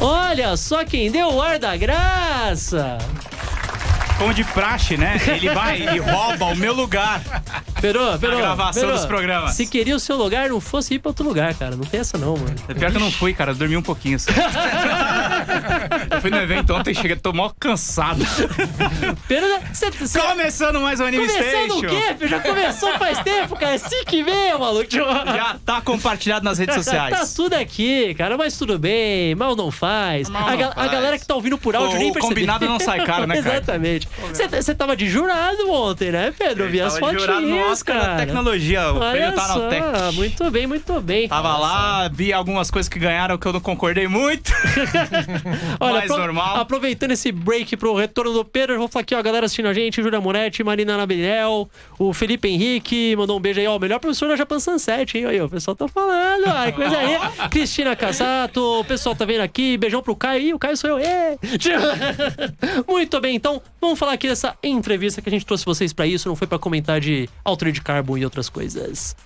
Olha só quem deu o ar da graça! Como de praxe, né? Ele vai e rouba o meu lugar. Perô, Perô. gravação Perô, dos programas. Se queria o seu lugar, não fosse ir pra outro lugar, cara. Não tem essa não, mano. É pior que eu não fui, cara. Eu dormi um pouquinho. Só. eu fui no evento ontem e cheguei, tô mó cansado. Perô, você... você- Começando mais um Anime Começando o Station. quê? Já começou faz tempo, cara. É assim que vem, maluco. Já tá compartilhado nas redes Tá sociais. tudo aqui, cara, mas tudo bem, mal não faz. Mal a, não ga- a faz. galera que tá ouvindo por áudio O- nem o percebeu. combinado não sai caro, né, cara? Exatamente. Você tava de jurado ontem, né, Pedro? Eu vi as fotinhas, Oscar cara. tecnologia. O Olha prêmio tá só, na Tech. muito bem, muito bem. Tava lá, vi algumas coisas que ganharam que eu não concordei muito. Olha, mais normal. aproveitando esse break pro retorno do Pedro, eu vou falar aqui, ó, a galera assistindo a gente, Júlia Moretti, Marina Nabinel, o Felipe Henrique, mandou um beijo aí, ó, o melhor professor da Japan Sunset, hein? Aí, ó, o pessoal tá falando, ai, coisa aí. Cristina Casato, o pessoal tá vendo aqui, beijão pro Caio, Ih, o Caio sou eu, ê! Muito bem, então, vamos falar aqui dessa entrevista que a gente trouxe vocês pra isso, não foi pra comentar de Altered Carbon e outras coisas.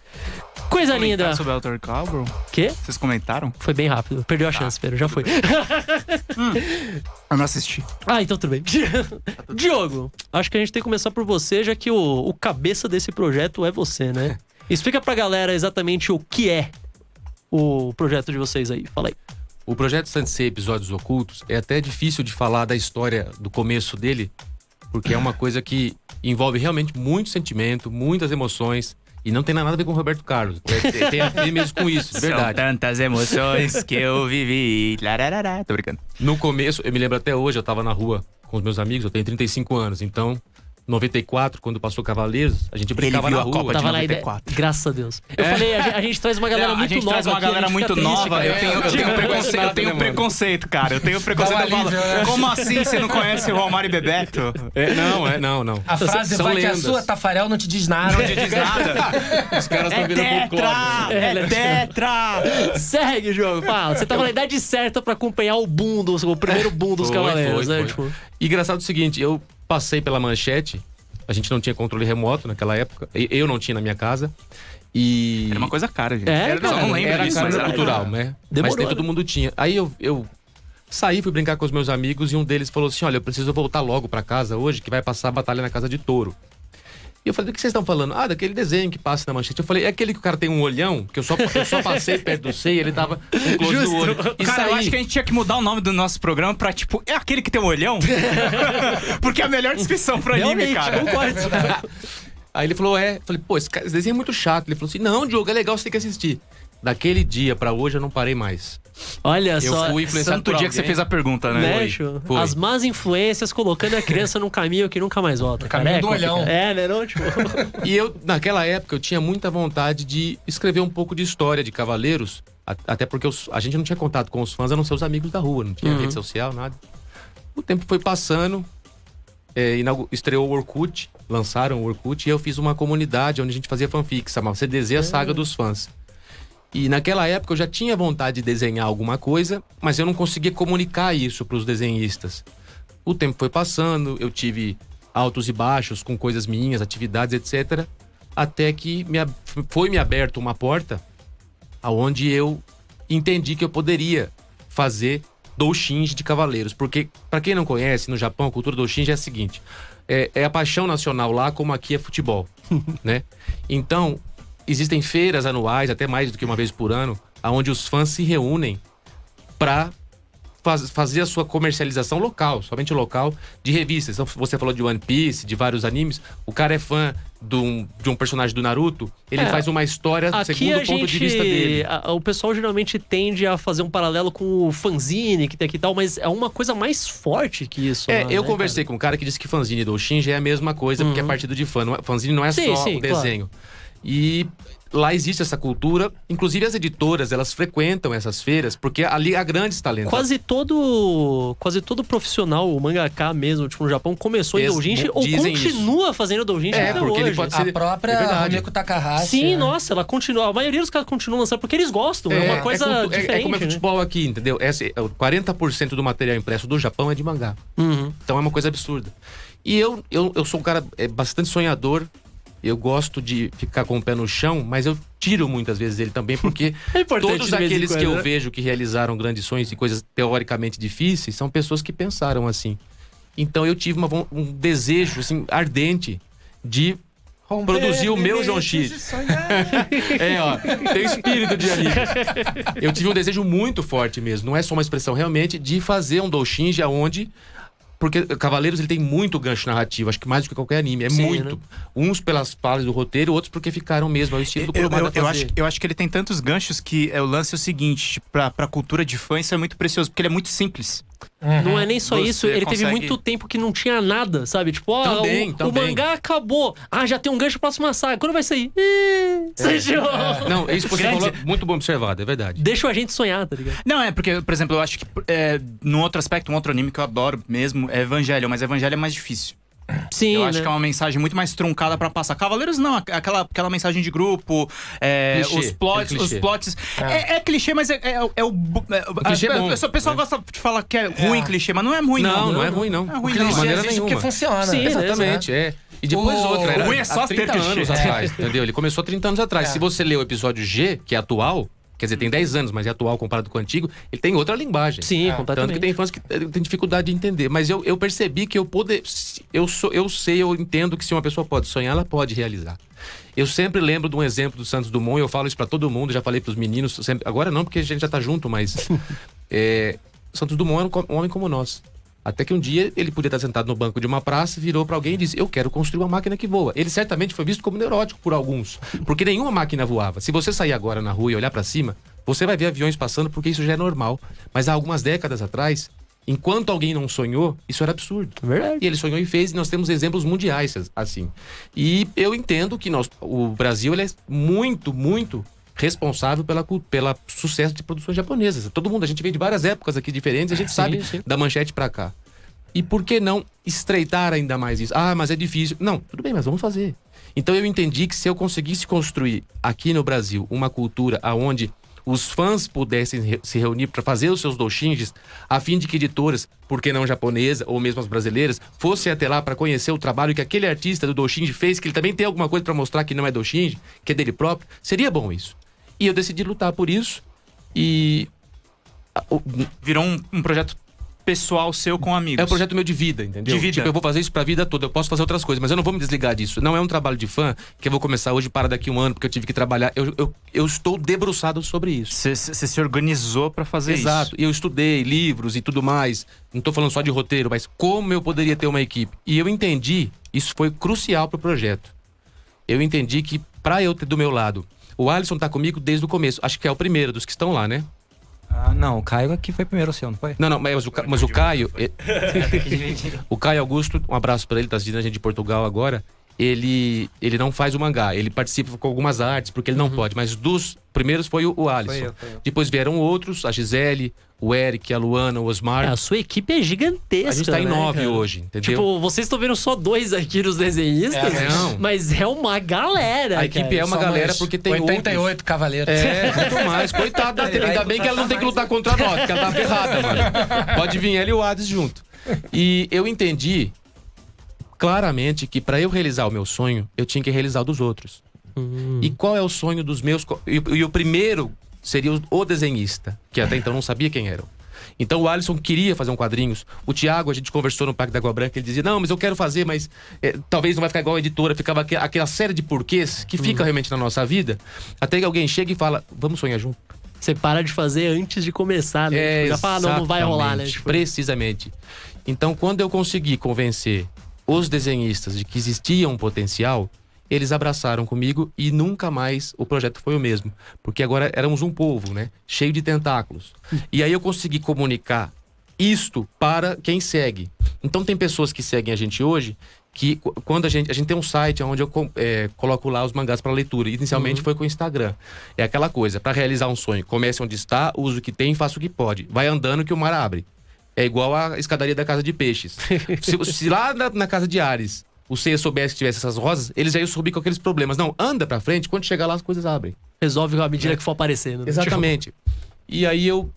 Coisa linda. Comentar sobre Alter Carbon? Quê? Vocês comentaram? Foi bem rápido, perdeu a chance, Pedro, já foi. Eu não assisti. Ah, então tudo bem. Diogo, acho que a gente tem que começar por você, já que o, o cabeça desse projeto é você, né? Explica pra galera exatamente o que é o projeto de vocês aí. Fala aí. O projeto Sansei Episódios Ocultos é até difícil de falar da história do começo dele, porque é uma coisa que envolve realmente muito sentimento, muitas emoções, e não tem nada a ver com o Roberto Carlos. Tem a ver mesmo com isso, de São verdade. tantas emoções que eu vivi. Lararara. Tô brincando. No começo, eu me lembro até hoje, eu tava na rua com os meus amigos, eu tenho 35 anos, então, 94, quando passou Cavaleiros, a gente brincava viu na a rua. Copa de Tava na ideia. 94. Graças a Deus. Eu falei, a gente, a gente traz uma galera Não, muito a gente nova. traz uma aqui, a galera muito nova. Eu tenho, eu tenho, preconceito, eu tenho preconceito, cara. Eu tenho preconceito. Eu falo, né? Como assim você não conhece o Romário e Bebeto? É, não, é, não, não. A frase São vai que a lendas. sua Tafarel não te diz nada. Não te diz nada. Os caras É estão virando folclore. tetra! É, É tetra! Segue o jogo, fala. Você tava na idade certa pra acompanhar o boom, dos, o primeiro boom dos Foi, Cavaleiros, foi, né? foi. Tipo, E engraçado o seguinte, eu passei pela manchete, a gente não tinha controle remoto naquela época, eu não tinha na minha casa. E. Era uma coisa cara, gente. É, Era, cara, não lembro era disso, cara mas era cultural, né? Demorou, mas nem né? todo mundo tinha. Aí eu, eu saí, fui brincar com os meus amigos e um deles falou assim: Olha, eu preciso voltar logo pra casa hoje, que vai passar a batalha na casa de touro. E eu falei, do que vocês estão falando? Ah, daquele desenho que passa na manchete. Eu falei, é aquele que o cara tem um olhão, que eu só, eu só passei perto do seio, ele tava com close do olho. E Cara, eu saí. acho que a gente tinha que mudar o nome do nosso programa pra, tipo, é aquele que tem um olhão? Porque é a melhor descrição pro anime, realmente, cara. concordo. Aí ele falou, é. Eu falei, pô, esse, cara- esse desenho é muito chato. Ele falou assim, não, Diogo, é legal, você tem que assistir. Daquele dia pra hoje eu não parei mais. Olha Eu só. fui influenciado Santo por dia que você fez a pergunta, né? Né, Foi. As más influências colocando a criança num caminho que nunca mais volta. caminho cara. É do olhão. É, né? Não, tipo... E eu, naquela época, eu tinha muita vontade de escrever um pouco de história de Cavaleiros, até porque os- a gente não tinha contato com os fãs, a não ser os amigos da rua, não tinha Uhum. rede social, nada. O tempo foi passando, é, estreou o Orkut, lançaram o Orkut, e eu fiz uma comunidade onde a gente fazia fanfics, chamava CDZ A Saga dos Fãs. E naquela época eu já tinha vontade de desenhar alguma coisa, mas eu não conseguia comunicar isso para os desenhistas. O tempo foi passando, eu tive altos e baixos com coisas minhas, atividades, etc. Até que me, foi me aberto uma porta aonde eu entendi que eu poderia fazer doujinshi de cavaleiros. Porque, para quem não conhece, no Japão, a cultura doujinshi é a seguinte: é, é a paixão nacional lá, como aqui é futebol, né? Então, existem feiras anuais, até mais do que uma vez por ano, aonde os fãs se reúnem para fazer a sua comercialização local, somente local, de revistas. Então, você falou de One Piece, de vários animes. O cara é fã de um, de um personagem do Naruto, ele É, faz uma história Aqui segundo o ponto de vista dele. a- o pessoal geralmente tende a fazer um paralelo com o fanzine que tem aqui e tal, mas é uma coisa mais forte que isso. É, lá, eu né, conversei com um cara que disse que fanzine do Shinji é a mesma coisa, porque é partido de fã. Não é, fanzine não é Sim, só sim, o desenho. E lá existe essa cultura. Inclusive as editoras, elas frequentam essas feiras, porque ali há grandes talentos. Quase todo, quase todo profissional, o mangaka mesmo, tipo, no Japão, começou em doujinshi ou continua fazendo doujinshi É, até porque ele hoje. pode A ser- própria é. Rumiko Takahashi. Sim, né? nossa, ela continua. A maioria dos caras continuam lançando porque eles gostam. É, uma coisa cultu- é- diferente. É, como é né? futebol aqui, entendeu? Esse, é o 40% do material impresso do Japão é de mangá. Uhum. Então é uma coisa absurda. E eu, eu, eu sou um cara é, bastante sonhador. Eu gosto de ficar com o pé no chão, mas eu tiro muitas vezes ele também, porque É todos aqueles que eu né? vejo que realizaram grandes sonhos e coisas teoricamente difíceis são pessoas que pensaram assim. Então eu tive uma um desejo assim, ardente de produzir o meu John X. É, ó, tem espírito de amigo. Eu tive um desejo muito forte mesmo, não é só uma expressão realmente, de fazer um Doujinji aonde. Porque Cavaleiros ele tem muito gancho narrativo, acho que mais do que qualquer anime. É Sim, muito. né? Uns pelas falas do roteiro, outros porque ficaram mesmo. É o estilo do Eu, eu, eu acho, eu acho que ele tem tantos ganchos que é, o lance é o seguinte: tipo, pra, pra cultura de fã, isso é muito precioso, porque ele é muito simples. Não é nem só Você isso, ele teve consegue- muito tempo que não tinha nada, sabe? Tipo, ó, Também, o, o também. mangá acabou. Ah, já tem um gancho pra próxima saga. Quando vai sair? Ih, É. seja- Não, isso você Grande- falou, muito bom observado, é verdade. Deixa a gente sonhar, tá ligado? Não, é porque, por exemplo, eu acho que é, num outro aspecto, um outro anime que eu adoro mesmo é Evangelho, mas Evangelho é mais difícil. Sim, eu né? acho que é uma mensagem muito mais truncada pra passar. Cavaleiros não, aqu- aquela, aquela mensagem de grupo, é, Clichê, os plots, aquele os clichê. plots. É, é clichê, mas é, é, é o. É, o clichê é bom, O pessoal né? gosta de falar que é ruim clichê, mas não é ruim, não. Não, não é ruim, não. É ruim, não. maneira nenhuma. porque funciona. Sim, Exatamente, é. E depois O- outra. o Era, ruim é só há ter 30 clichê. anos atrás, entendeu? Ele começou há 30 anos atrás. É. Se você ler o episódio G, que é atual, quer dizer, tem 10 anos, mas é atual comparado com o antigo, ele tem outra linguagem. Sim, É, completamente. Tanto que tem fãs que eh, têm dificuldade de entender. Mas eu, eu percebi que eu poder. Eu, sou, eu sei, eu entendo que se uma pessoa pode sonhar, ela pode realizar. Eu sempre lembro de um exemplo do Santos Dumont, eu falo isso pra todo mundo, já falei pros meninos, sempre- agora não, porque a gente já tá junto, mas. é, Santos Dumont era um, co- um homem como nós. Até que um dia ele podia estar sentado no banco de uma praça, virou pra alguém e disse: Eu quero construir uma máquina que voa. Ele certamente foi visto como neurótico por alguns, porque nenhuma máquina voava. Se você sair agora na rua e olhar pra cima, você vai ver aviões passando porque isso já é normal. Mas há algumas décadas atrás, enquanto alguém não sonhou, isso era absurdo. Verdade. E ele sonhou e fez, e nós temos exemplos mundiais assim. E eu entendo que nós, o Brasil é muito, muito responsável pela, pela sucesso de produções japonesas. Todo mundo, a gente vem de várias épocas aqui diferentes, a gente Sim, sabe sim. da manchete pra cá. E por que não estreitar ainda mais isso? Ah, mas é difícil. Não, tudo bem, mas vamos fazer. Então eu entendi que se eu conseguisse construir aqui no Brasil uma cultura aonde os fãs pudessem se reunir para fazer os seus doujinjis, a fim de que editoras, por que não japonesa ou mesmo as brasileiras, fossem até lá para conhecer o trabalho que aquele artista do doujinji fez, que ele também tem alguma coisa para mostrar que não é doujinji, que é dele próprio, seria bom isso. E eu decidi lutar por isso e Virou um, um projeto pessoal seu com amigos. é um projeto meu de vida, entendeu? De vida. Tipo, eu vou fazer isso pra vida toda. Eu posso fazer outras coisas, mas eu não vou me desligar disso. Não é um trabalho de fã que eu vou começar hoje para daqui um ano, porque eu tive que trabalhar. Eu, eu, eu estou debruçado sobre isso. Você se organizou pra fazer Exato. E eu estudei livros e tudo mais. Não tô falando só de roteiro, mas como eu poderia ter uma equipe. E eu entendi, isso foi crucial pro projeto. Eu entendi que pra eu ter do meu lado, o Alisson tá comigo desde o começo. Acho que é o primeiro dos que estão lá, né? Ah, não, o Caio aqui foi primeiro o seu, não foi? Não, não, mas o, mas o Caio. O Caio Augusto, um abraço pra ele, tá assistindo a gente de Portugal agora. Ele, ele não faz o mangá, ele participa com algumas artes, porque ele não pode. Mas dos primeiros foi o, o Alisson. Foi eu, foi eu. Depois vieram outros, a Gisele, o Eric, a Luana, o Osmar. É, a sua equipe é gigantesca. a gente tá em né, nove cara? hoje, entendeu? Tipo, vocês estão vendo só dois aqui nos desenhistas, É, não. mas é uma galera. a equipe cara. é uma Somos galera porque tem 88 cavaleiros. É, muito mais. Coitada da tela. Ainda bem que ela não tem que lutar contra nós, porque ela tá ferrada, mano. Pode vir ela e o Hades junto. E eu entendi claramente que pra eu realizar o meu sonho, eu tinha que realizar o dos outros. E qual é o sonho dos meus. E, e o primeiro seria o, o desenhista, que até então não sabia quem era. Então o Alisson queria fazer um quadrinhos. O Thiago, a gente conversou no Parque da Água Branca, ele dizia: Não, mas eu quero fazer, mas eh, talvez não vai ficar igual a editora. Ficava aque- aquela série de porquês que fica realmente na nossa vida. Até que alguém chega e fala: Vamos sonhar junto. Você para de fazer antes de começar, né? É, Tipo, já fala, não, não vai rolar, né? Tipo, Precisamente. Então, quando eu consegui convencer os desenhistas de que existia um potencial, eles abraçaram comigo e nunca mais o projeto foi o mesmo. Porque agora éramos um povo, né? Cheio de tentáculos. E aí eu consegui comunicar isto para quem segue. Então tem pessoas que seguem a gente hoje que qu- quando a gente a gente tem um site onde eu é, coloco lá os mangás para leitura. Inicialmente foi com o Instagram. É aquela coisa, para realizar um sonho, comece onde está, use o que tem, faça o que pode. Vai andando que o mar abre. É igual a escadaria da casa de peixes. se, se lá na, na casa de Ares o Seiya soubesse que tivesse essas rosas, eles já iam subir com aqueles problemas. Não, anda pra frente, quando chegar lá as coisas abrem. resolve à medida que for aparecendo. né? Exatamente. E aí eu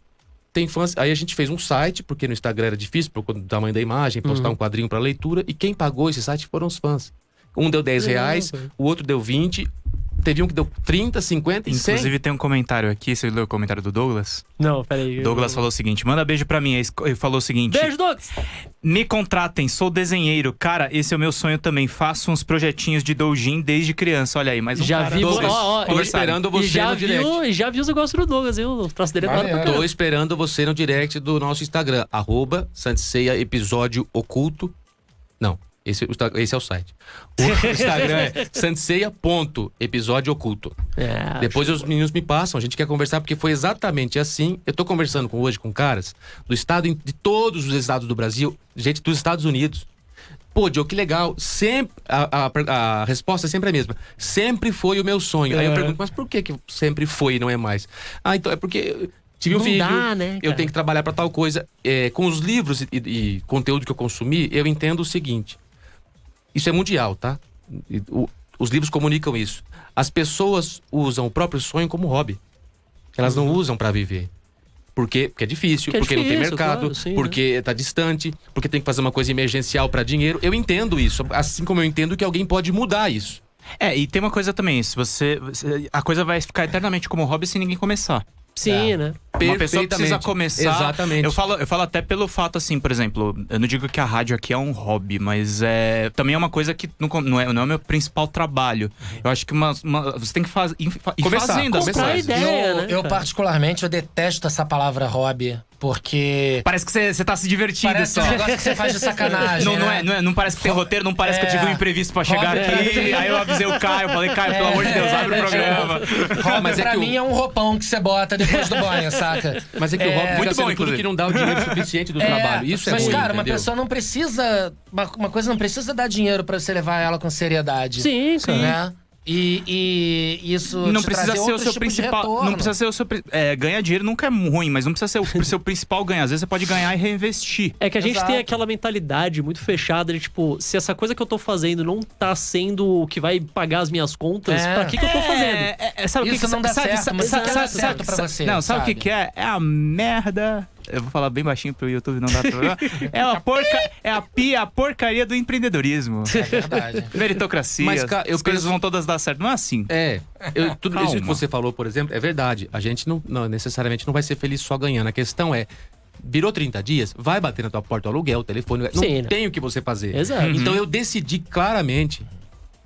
tem fãs, aí a gente fez um site, porque no Instagram era difícil por conta do tamanho da imagem, postar um quadrinho para leitura, e quem pagou esse site foram os fãs. Um deu 10 Legal, reais, cara. o outro deu 20. Teve um que deu 30, 50 e 100. Inclusive tem um comentário aqui, você leu o comentário do Douglas? Não, peraí. Douglas falou o seguinte: manda beijo pra mim. Aí Ele falou o seguinte: Beijo, Douglas! Me contratem, sou desenheiro. Cara, esse é o meu sonho também. Faço uns projetinhos de doujin desde criança. Olha aí, mais um já cara. vi, ó, Douglas, ó, tô eu- esperando você já no direct. viu, e já viu os negócios do Douglas, viu? O traço dele é claro pra. Tô esperando você no direct do nosso Instagram, arroba Santiceia Episódio Oculto. Não, esse, esse é o site. O Instagram é santiceia.episódio oculto. É, Depois os meninos me passam, a gente quer conversar, porque foi exatamente assim. Eu tô conversando com, hoje com caras do estado, de todos os estados do Brasil, gente dos Estados Unidos. Pô, Diogo, que legal. Sempre, a, a- a resposta é sempre a mesma. Sempre foi o meu sonho. Aí eu É. pergunto, mas por que, que sempre foi e não é mais? Ah, então é porque eu tive um Não filho, dá, né, eu tenho que trabalhar pra tal coisa. É, com os livros e, e conteúdo que eu consumi, eu entendo o seguinte. Isso é mundial, tá? O- os livros comunicam isso. As pessoas usam o próprio sonho como hobby. Elas não usam pra viver. Por quê? Porque é difícil, Porque é porque não tem difícil, mercado, claro, sim, porque tá distante, porque tem que fazer uma coisa emergencial pra dinheiro. Eu entendo isso, assim como eu entendo que alguém pode mudar isso. É, e tem uma coisa também: se você- A coisa vai ficar eternamente como hobby se ninguém começar. Sim, né? Uma pessoa precisa começar. Exatamente. Eu falo, eu falo até pelo fato, assim, por exemplo, eu não digo que a rádio aqui é um hobby, mas é também é uma coisa que não, não é, não é o meu principal trabalho. Eu acho que uma, uma- você tem que faz, ir, fa- ir Começar, fazendo as começar. Ideia, eu, né? eu particularmente, eu detesto essa palavra hobby, porque Parece que você, tá se divertindo parece só. um negócio que você faz de sacanagem, Não, não, né? é, não, é- não parece que tem roteiro, não parece que eu É. tive um imprevisto pra chegar Hobby- aqui. Aí eu avisei o Caio, falei, Caio, pelo amor de Deus, abre o programa. Hobby Mas é pra que o- mim é um roupão que você bota depois do banho, saca? Mas é que o É, fica muito bom, inclusive. que não dá o dinheiro suficiente do É, trabalho. Isso é mas, cara, uma entendeu? pessoa não precisa. Uma, uma coisa não precisa dar dinheiro pra você levar ela com seriedade. Sim, cara. Né? E, e isso. Não te precisa ser o seu principal. Não precisa ser o seu. É, ganhar dinheiro nunca é ruim, mas não precisa ser o seu principal ganho. Às vezes você pode ganhar e reinvestir. É que a gente Exato. tem aquela mentalidade muito fechada de tipo, se essa coisa que eu tô fazendo não tá sendo o que vai pagar as minhas contas, É. pra que, que eu tô fazendo? É, é, é, sabe o que Isso que não dá sabe, certo, sabe, mas sabe, isso sabe, certo sabe- pra você, Não, sabe, o que, que é? É a merda. Eu vou falar bem baixinho pro YouTube, não dá pra. É a porca, é a pia, a porcaria do empreendedorismo. É verdade. Meritocracia. Mas, cara, eu as coisas penso- vão todas dar certo. Não é assim. É, eu- tudo isso que Calma. você falou, por exemplo, é verdade. A gente não, não, necessariamente não vai ser feliz só ganhando. A questão é, virou 30 dias, vai bater na tua porta o aluguel, o telefone, não Sim, né? tem o que você fazer. Exato. Então eu decidi claramente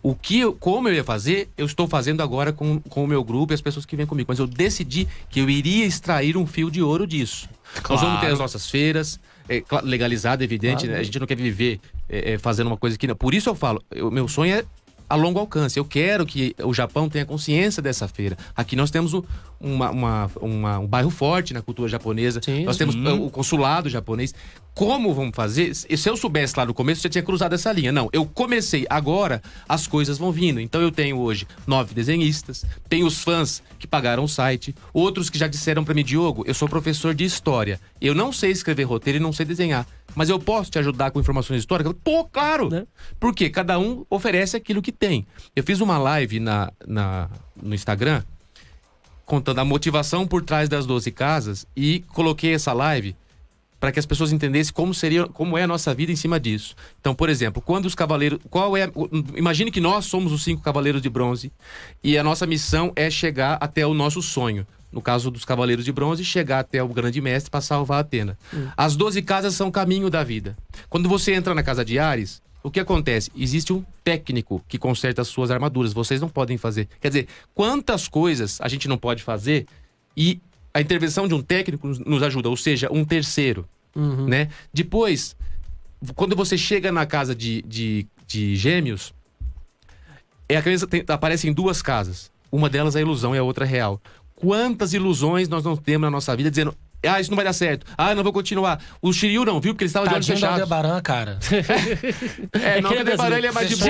o que eu, como eu ia fazer, eu estou fazendo agora com, com o meu grupo e as pessoas que vêm comigo. Mas eu decidi que eu iria extrair um fio de ouro disso. Nós vamos ter as nossas feiras, é, legalizado, evidente, né? A gente não quer viver é, é, fazendo uma coisa que não. Por isso eu falo, o meu sonho é a longo alcance. Eu quero que o Japão tenha consciência dessa feira. Aqui nós temos o- uma- uma- uma- um bairro forte na cultura japonesa. Sim, nós temos uh, o consulado japonês. Como vamos fazer? Se eu soubesse lá no começo, já tinha cruzado essa linha. Não, eu comecei. Agora as coisas vão vindo. Então eu tenho hoje nove desenhistas, tenho os fãs que pagaram o site, outros que já disseram pra mim, Diogo, eu sou professor de história. Eu não sei escrever roteiro e não sei desenhar. Mas eu posso te ajudar com informações históricas? Pô, claro! Né? Porque cada um oferece aquilo que tem. Eu fiz uma live na, na- no Instagram contando a motivação por trás das 12 casas e coloquei essa live para que as pessoas entendessem como seria, como é a nossa vida em cima disso. Então, por exemplo, quando os cavaleiros, qual é, imagine que nós somos os cinco cavaleiros de bronze e a nossa missão é chegar até o nosso sonho. No caso dos cavaleiros de bronze, chegar até o grande mestre para salvar Atena. As 12 casas são caminho da vida. Quando você entra na casa de Ares, o que acontece? Existe um técnico que conserta as suas armaduras. Vocês não podem fazer. Quer dizer, quantas coisas a gente não pode fazer e a intervenção de um técnico nos- ajuda, ou seja, um terceiro, né? Depois, quando você chega na casa de, de, de gêmeos, é a criança tem, aparece em duas casas. Uma delas é ilusão e a outra é real. Quantas ilusões nós não temos na nossa vida dizendo, ah, isso não vai dar certo, ah, não vou continuar. O Shiryu não viu porque ele estava de olhos fechados. Aldebaran, cara. É, não, que que ele é o Aldebaran ele é mais de boa.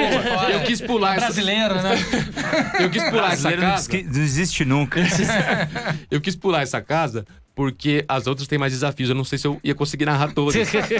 Eu quis pular essa, Brasileiro, né? eu quis pular essa Brasileiro não casa. não existe nunca. Eu quis pular essa casa porque as outras têm mais desafios. Eu não sei se eu ia conseguir narrar todas.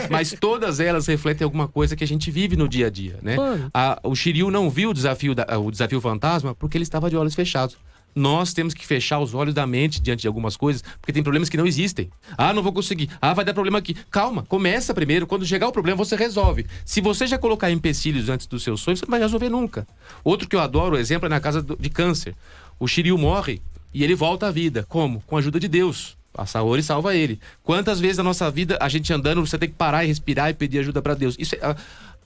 mas todas elas refletem alguma coisa que a gente vive no dia a dia, né? A- o Shiryu não viu o desafio, da- o desafio fantasma porque ele estava de olhos fechados. Nós temos que fechar os olhos da mente diante de algumas coisas, porque tem problemas que não existem. Ah, não vou conseguir. Ah, vai dar problema aqui. Calma, começa primeiro. Quando chegar o problema, você resolve. Se você já colocar empecilhos antes dos seus sonhos, você não vai resolver nunca. Outro que eu adoro, exemplo, é na casa de câncer. O Shiryu morre e ele volta à vida. Como? Com a ajuda de Deus. A Saori salva ele. Quantas vezes na nossa vida a gente andando, você tem que parar e respirar e pedir ajuda para Deus? Isso é,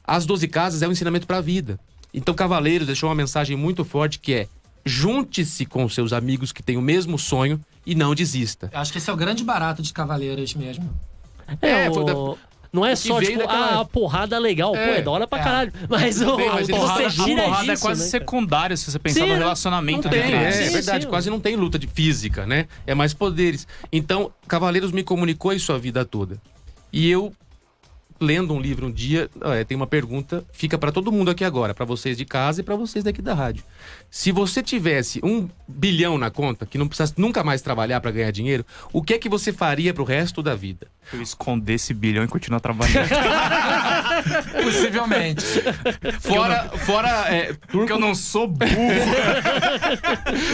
as 12 casas é um ensinamento para a vida. Então, Cavaleiros deixou uma mensagem muito forte que é: junte-se com seus amigos que têm o mesmo sonho e não desista. Eu acho que esse é o grande barato de Cavaleiros mesmo. É, É, o- foi da- Não é só, tipo, daquela- ah, a porrada legal. Pô, É, é da hora pra é. caralho. Mas o, bem, mas ele você fala- a porrada é quase né, secundária se você pensar Sim, no relacionamento Não tem, é, Sim, é verdade. sim. Quase não tem luta de física, né? É mais poderes. Então, Cavaleiros me comunicou isso a vida toda. E eu, lendo um livro um dia, é, tem uma pergunta, fica para todo mundo aqui agora, para vocês de casa e para vocês daqui da rádio. Se você tivesse um bilhão na conta, que não precisasse nunca mais trabalhar para ganhar dinheiro, o que é que você faria pro resto da vida? Eu esconder esse bilhão e continuar trabalhando. Possivelmente. Fora, fora é, Porque eu não sou burro.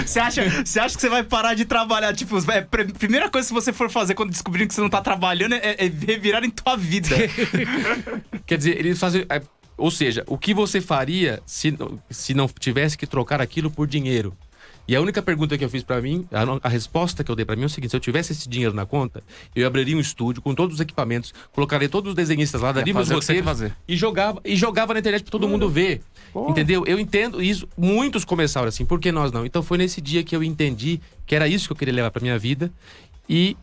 você, acha, você acha que você vai parar de trabalhar? Tipo, é, pr- primeira coisa que você for fazer quando descobrir que você não tá trabalhando é, é revirar em tua vida. Quer dizer, eles fazem. é, Ou seja, o que você faria se, não- se não tivesse que trocar aquilo por dinheiro? E a única pergunta que eu fiz pra mim, a, a resposta que eu dei pra mim é o seguinte: se eu tivesse esse dinheiro na conta, eu abriria um estúdio com todos os equipamentos, colocaria todos os desenhistas lá, daria meus roteiros e jogava e jogava na internet pra todo mundo ver. Entendeu? Eu entendo isso. Muitos começaram assim, por que nós não? Então foi nesse dia que eu entendi que era isso que eu queria levar pra minha vida. E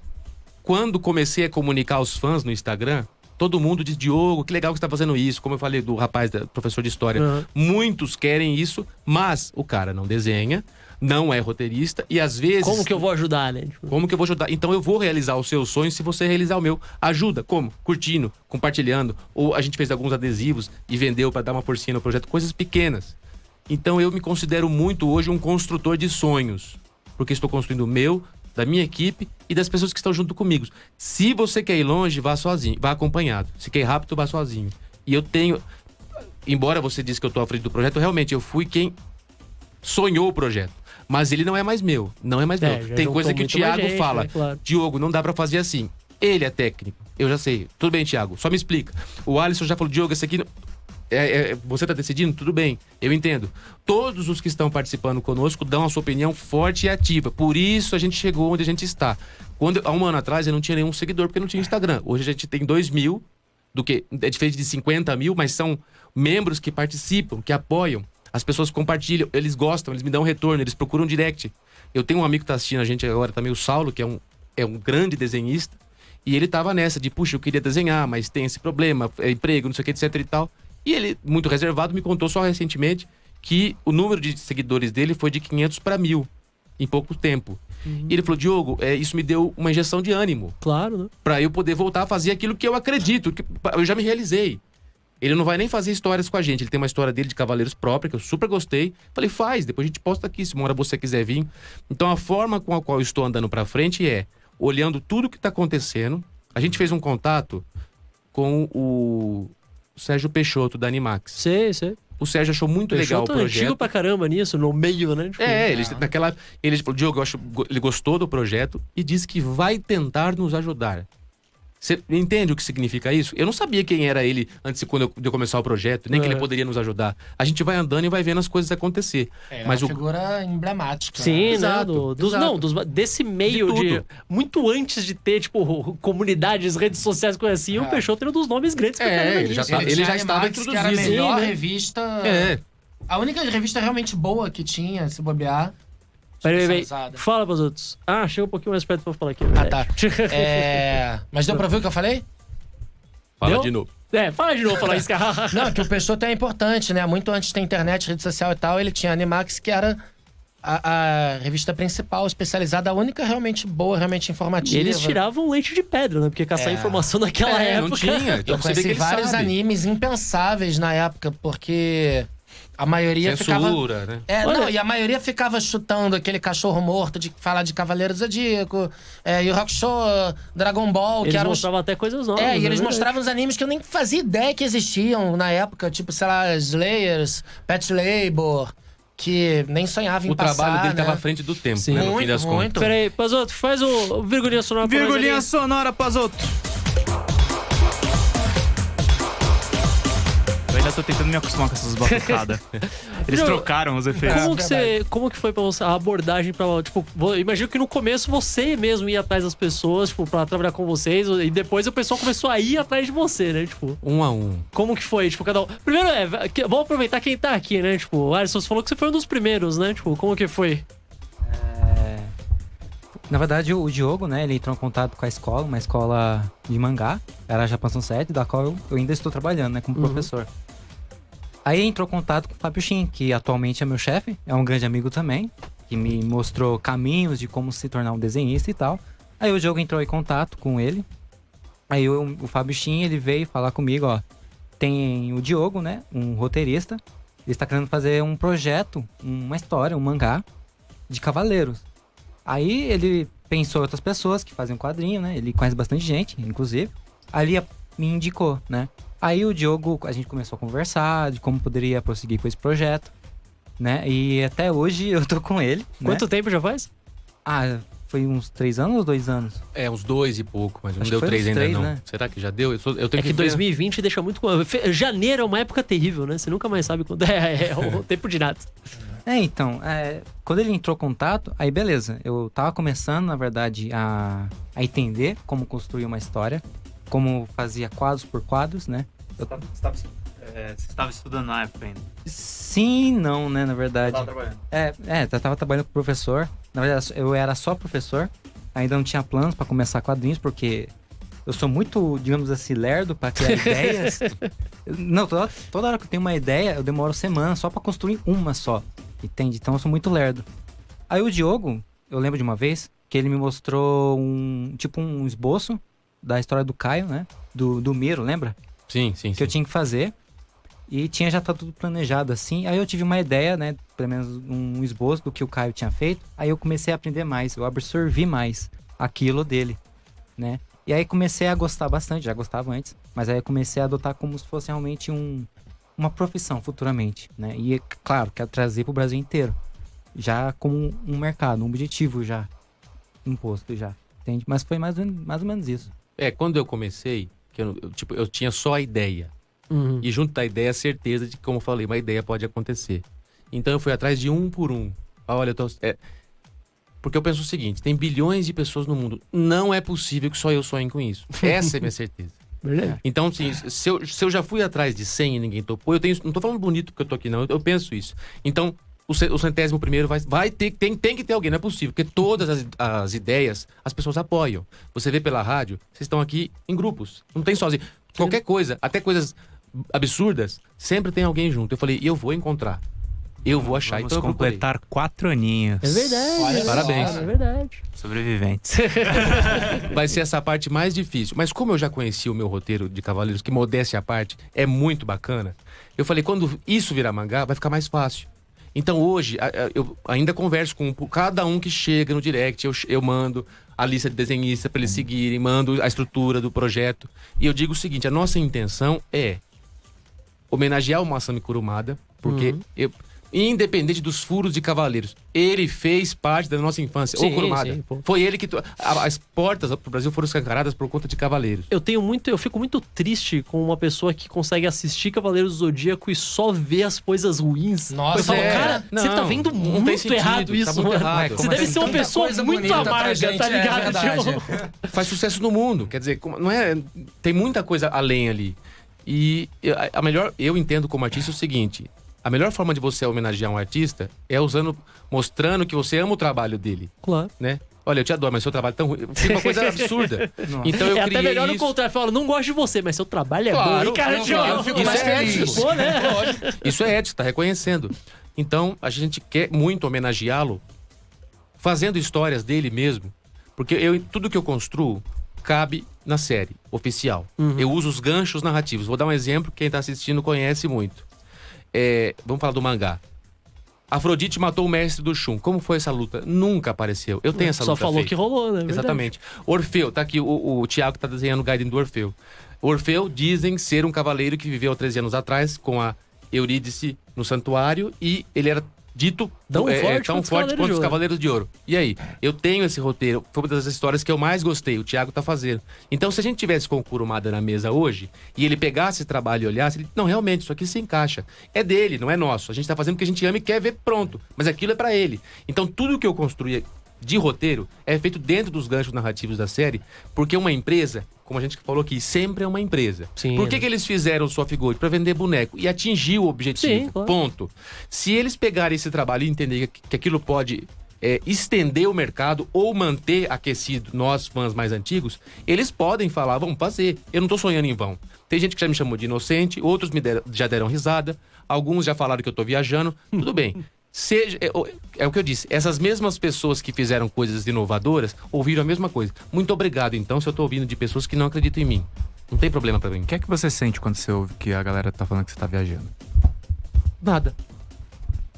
quando comecei a comunicar aos fãs no Instagram, todo mundo diz: Diogo, que legal que você tá fazendo isso. Como eu falei do rapaz, da, professor de história. Uhum. Muitos querem isso, mas o cara não desenha, não é roteirista e às vezes. Como que eu vou ajudar, né? Tipo, Como que eu vou ajudar? Então eu vou realizar o seu sonho se você realizar o meu. Ajuda, como? Curtindo, compartilhando. Ou a gente fez alguns adesivos e vendeu para dar uma porcinha no projeto, coisas pequenas. Então eu me considero muito hoje um construtor de sonhos. Porque estou construindo o meu, da minha equipe e das pessoas que estão junto comigo. Se você quer ir longe, vá sozinho, vá acompanhado. Se quer ir rápido, vá sozinho. E eu tenho. Embora você disse que eu estou à frente do projeto, realmente eu fui quem sonhou o projeto. Mas ele não é mais meu. Não é mais É, meu. Tem coisa que o Thiago gente, fala. né? Claro. Diogo, não dá pra fazer assim. Ele é técnico. Eu já sei. Tudo bem, Thiago. Só me explica. O Alisson já falou, Diogo, esse aqui. É- é- você tá decidindo? Tudo bem. Eu entendo. Todos os que estão participando conosco dão a sua opinião forte e ativa. Por isso a gente chegou onde a gente está. Quando, há um ano atrás eu não tinha nenhum seguidor porque não tinha Instagram. Hoje a gente tem 2 mil, do que é diferente de 50 mil, mas são membros que participam, que apoiam. As pessoas compartilham, eles gostam, eles me dão retorno, eles procuram direct. Eu tenho um amigo que tá assistindo a gente agora também, o Saulo, que é um, é um grande desenhista. E ele tava nessa de, puxa, eu queria desenhar, mas tem esse problema, é emprego, não sei o que, etc e tal. E ele, muito reservado, me contou só recentemente que o número de seguidores dele foi de 500 para mil em pouco tempo. E ele falou, Diogo, é, isso me deu uma injeção de ânimo Claro, né? Pra eu poder voltar a fazer aquilo que eu acredito, que eu já me realizei. Ele não vai nem fazer histórias com a gente, ele tem uma história dele de Cavaleiros própria, que eu super gostei. Falei, faz, depois a gente posta aqui, se uma hora você quiser vir. Então a forma com a qual eu estou andando pra frente é olhando tudo que tá acontecendo. A gente fez um contato com o Sérgio Peixoto, da Animax. Sei, sei. O Sérgio achou muito legal o Peixoto é projeto. antigo pra caramba nisso, no meio, né? Tipo, É, ele naquela. Ele falou, Diogo, acho, ele gostou do projeto e disse que vai tentar nos ajudar. Você entende o que significa isso? Eu não sabia quem era ele antes de quando eu, de eu começar o projeto, nem que É. ele poderia nos ajudar. A gente vai andando e vai vendo as coisas acontecer. É Mas uma o- figura emblemática. Sim, né? né? Exato, Do- dos, exato. não, dos, desse meio De de. Muito antes de ter, tipo, comunidades, redes sociais, coisa assim, o É. Peixoto era um dos nomes grandes É, ele já tá- Ele, ele já a estava Animax, que era a introduzido. melhor Sim, né? revista. É. A única revista realmente boa que tinha, se bobear. Peraí, peraí. Fala pros outros. Ah, chega um pouquinho mais perto pra eu falar aqui. Ah, tá. É... Mas deu pra ver o que eu falei? Fala Deu? de novo. É, fala de novo falar isso, cara. Não, que o Peixoto é importante, né? Muito antes da internet, rede social e tal, ele tinha a Animax, que era a, a revista principal, especializada, a única realmente boa, realmente E informativa. eles tiravam leite de pedra, né? Porque caçar É. informação naquela É, época. não tinha. Então Eu conheci vários sabe. animes impensáveis na época, porque a maioria ficava... Censura, né? É, Olha- não, e a maioria ficava chutando aquele cachorro morto de falar de Cavaleiro do Zodíaco, é, e o Hakusho, Dragon Ball, Eles que eram os... mostravam até coisas novas. É, e né? eles Verdade. mostravam os animes que eu nem fazia ideia que existiam na época, tipo, sei lá, Slayers, Pet Labor, que nem sonhava em O passar, trabalho dele né? estava à frente do tempo, Sim. né? No fim Muito, das contas. muito. Peraí, Pazoto, faz o, o virgulinha sonora pra Virgulinha ali. sonora, Pazoto. Tô tentando me acostumar com essas batucadas. Eles Não, trocaram os efeitos. Como É, que, você, como que foi pra você a abordagem pra. Tipo, imagino que no começo você mesmo ia atrás das pessoas, tipo, pra trabalhar com vocês, e depois o pessoal começou a ir atrás de você, né? Tipo, Um a um. como que foi? Tipo, cada um. Primeiro, é, vamos aproveitar quem tá aqui, né? Tipo, Alisson, você falou que você foi um dos primeiros, né? Tipo, como que foi? É, Na verdade, o Diogo, né, ele entrou em contato com a escola, uma escola de mangá, era a Japão 7, da qual eu, eu ainda estou trabalhando, né, como Uhum. professor. Aí entrou contato com o Fábio Shin, que atualmente é meu chefe, é um grande amigo também, que me mostrou caminhos de como se tornar um desenhista e tal. Aí o Diogo entrou em contato com ele. Aí eu- o Fábio Shin, ele veio falar comigo, ó, tem o Diogo, né, um roteirista, ele está querendo fazer um projeto, uma história, um mangá de cavaleiros. Aí ele pensou em outras pessoas que fazem quadrinho, né? Ele conhece bastante gente, inclusive. Ali me indicou, né? Aí o Diogo, a gente começou a conversar de como poderia prosseguir com esse projeto, né? E até hoje eu tô com ele. né? Quanto tempo já faz? Ah, foi uns três anos ou dois anos? É, uns dois e pouco, mas não Acho deu que foi três uns ainda três, não. né? Será que já deu? Eu, sou- eu tenho É que que ver. 2020 deixa muito. Janeiro é uma época terrível, né? Você nunca mais sabe quando é, é o tempo de nada. É, então, é, quando ele entrou em contato, aí beleza. Eu tava começando, na verdade, a, a entender como construir uma história, como fazia quadros por quadros, né? Você estava estudando na época ainda. Sim não, né, na verdade. trabalhando. É, é, eu tava trabalhando com professor. Na verdade, eu era só professor. Ainda não tinha planos pra começar quadrinhos, porque eu sou muito, digamos assim, lerdo pra criar ideias. Eu- Não, toda, toda hora que eu tenho uma ideia, eu demoro semanas só pra construir uma só. Entende? Então eu sou muito lerdo. Aí o Diogo, eu lembro de uma vez que ele me mostrou um, tipo um esboço da história do Caio, né? Do, do Miro, lembra? Sim, sim, que eu sim. tinha que fazer. E tinha já tá tudo planejado assim. Aí eu tive uma ideia, né? Pelo menos um esboço do que o Caio tinha feito. Aí eu comecei a aprender mais, eu absorvi mais aquilo dele, né? E aí comecei a gostar bastante, já gostava antes, mas aí eu comecei a adotar como se fosse realmente um, uma profissão futuramente, né? E claro, quero trazer pro Brasil inteiro, já como um mercado, um objetivo já imposto já, entende? Mas foi mais, mais ou menos isso. É, quando eu comecei, que eu, eu, tipo, eu tinha só a ideia. Uhum. E junto da ideia, a certeza de que, como eu falei, uma ideia pode acontecer. Então eu fui atrás de um por um. Ah, Olha, eu tô. é, porque eu penso o seguinte: tem bilhões de pessoas no mundo. Não é possível que só eu sonhe com isso. Essa é a minha certeza. Verdade. Então, assim, se eu, se eu já fui atrás de 100 e ninguém topou, eu tenho. Não tô falando bonito porque eu tô aqui, não. Eu, eu penso isso. Então, o, ce- o centésimo primeiro vai, vai ter, tem, tem que ter alguém, não é possível. Porque todas as, as ideias as pessoas apoiam. Você vê pela rádio, vocês estão aqui em grupos. Não tem sozinho. Qualquer coisa, até coisas absurdas, sempre tem alguém junto. Eu falei, eu vou encontrar. Eu vou achar. Vamos então completar quatro aninhos. É verdade. Olha só, Parabéns. É verdade. Sobreviventes. vai ser essa parte mais difícil. Mas como eu já conheci o meu roteiro de Cavaleiros, que modéstia à parte, é muito bacana, eu falei, quando isso virar mangá, vai ficar mais fácil. Então hoje, eu ainda converso com cada um que chega no direct, eu, eu mando a lista de desenhistas para eles seguirem, mando a estrutura do projeto. E eu digo o seguinte, a nossa intenção é homenagear o Masami Kurumada, porque Uhum. eu... Independente dos furos de cavaleiros, ele fez parte da nossa infância. Sim, o Kurumada. sim. Foi ele que. As portas pro Brasil foram escancaradas por conta de cavaleiros. Eu tenho muito, eu fico muito triste com uma pessoa que consegue assistir Cavaleiros do Zodíaco e só vê as coisas ruins. Nossa, eu falo, é. cara, você Não, tá vendo muito sentido, errado tá isso, muito mano. errado. Você Como deve assim? ser uma pessoa muito amarga, gente, tá é ligado? Tipo, Faz sucesso no mundo. Quer dizer, não é. Tem muita coisa além ali. E a melhor. Eu entendo como artista o seguinte: a melhor forma de você homenagear um artista é usando. mostrando que você ama o trabalho dele, Claro. né? Olha, eu te adoro, mas seu trabalho é tão ruim. Fica uma coisa absurda. Nossa. Então eu é até melhor no isso. contrário. Fala, não gosto de você, mas seu trabalho é Claro, bom. E, cara, eu- tipo, eu fico Isso mais é feliz. ético. Pô, né? Isso é ético, tá reconhecendo. Então, a gente quer muito homenageá-lo fazendo histórias dele mesmo. Porque eu, tudo que eu construo cabe na série oficial. Eu uso os ganchos narrativos. Vou dar um exemplo que quem tá assistindo conhece muito. É, vamos falar do mangá. Afrodite matou o mestre do Shun. Como foi essa luta? Nunca apareceu. Eu tenho essa Só luta falou feita. que rolou, né? Verdade. Exatamente. Orfeu, tá aqui o, o Tiago tá desenhando o Gaiden do Orfeu. Orfeu dizem ser um cavaleiro que viveu há 13 anos atrás com a Eurídice no santuário e ele era dito Tão é, é, forte tão quanto os forte Cavaleiros quanto de os Ouro. Cavaleiros de Ouro. E aí? Eu tenho esse roteiro. Foi uma das histórias que eu mais gostei. O Thiago tá fazendo. Então, se a gente tivesse com o Kurumada na mesa hoje e ele pegasse esse trabalho e olhasse, ele, não, realmente, isso aqui se encaixa. É dele, não é nosso. A gente tá fazendo porque a gente ama e quer ver pronto. Mas aquilo é pra ele. Então, tudo que eu construí de roteiro é feito dentro dos ganchos narrativos da série, porque uma empresa, como a gente falou aqui, sempre é uma empresa. Sim, Por que, né? que eles fizeram o Soft Gold? Pra vender boneco e atingir o objetivo. Sim, claro. Ponto. Se eles pegarem esse trabalho e entenderem que, que aquilo pode é, estender o mercado ou manter aquecido nós, fãs mais antigos, eles podem falar, vamos fazer. Eu não tô sonhando em vão. Tem gente que já me chamou de inocente, outros me deram- já deram risada, alguns já falaram que eu tô viajando. Tudo bem. Seja, é, o- é o que eu disse, essas mesmas pessoas que fizeram coisas inovadoras ouviram a mesma coisa. Muito obrigado, então, se eu tô ouvindo de pessoas que não acreditam em mim. Não tem problema pra mim. O que é que você sente quando você ouve que a galera tá falando que você tá viajando? Nada.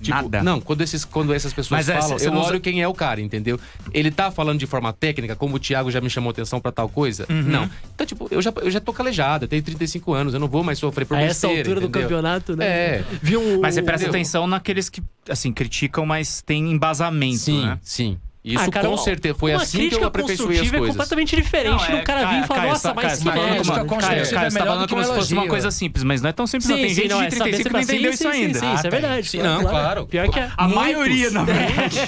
Tipo, Nada? Não, quando, esses, quando essas pessoas Mas é, falam, cê eu não olho quem é o cara, entendeu? Ele tá falando de forma técnica, como o Thiago já me chamou atenção pra tal coisa? Uhum. Não. Então, tipo, eu já, eu já tô calejado, eu tenho 35 anos, eu não vou mais sofrer por A essa besteira, altura do entendeu? campeonato, né? É. Viu. Mas você presta entendeu? atenção naqueles que, assim, criticam, mas tem embasamento, Sim, né? sim. Isso Ah, cara, com certeza. Foi assim que eu aperfeiçoei as é coisas. completamente diferente Não, do cara vir e falar, Caio, nossa, mas que tá falando merda. é você tá melhor falando como se fosse uma coisa simples, mas não é tão simples. Sim, não. Tem sim, gente não, de é 35 que não entendeu sim, isso sim, ainda. Sim, sim, isso é Ah, verdade. Sim, não, claro. Pior que é. A maioria, na verdade.